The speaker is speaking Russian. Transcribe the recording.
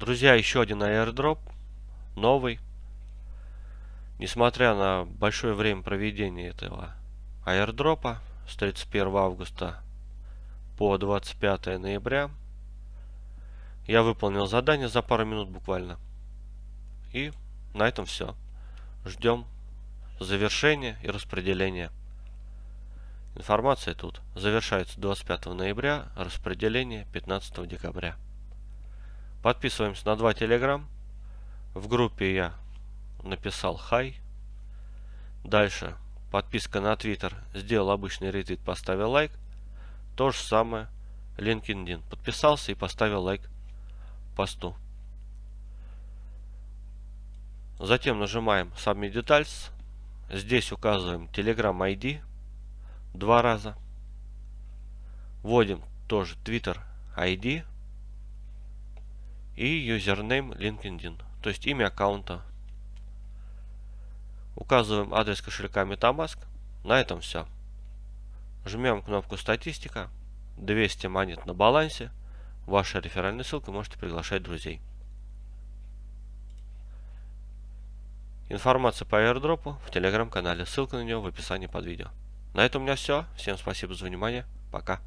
Друзья, еще один airdrop. Новый. Несмотря на большое время проведения этого airdropа с 31 августа по 25 ноября, я выполнил задание за пару минут буквально. И на этом все. Ждем завершения и распределения. Информация тут завершается 25 ноября, распределение 15 декабря. Подписываемся на два телеграм. В группе я написал хай. Дальше подписка на Твиттер, сделал обычный ретвит, поставил лайк. То же самое LinkedIn. Подписался и поставил лайк посту. Затем нажимаем Submit Details. Здесь указываем Telegram ID два раза. Вводим тоже Twitter ID и юзернейм LinkedIn, то есть имя аккаунта. Указываем адрес кошелька MetaMask. На этом все. Жмем кнопку статистика. 200 монет на балансе. Ваша реферальная ссылка, можете приглашать друзей. Информация по airdrop в телеграм-канале. Ссылка на него в описании под видео. На этом у меня все. Всем спасибо за внимание. Пока.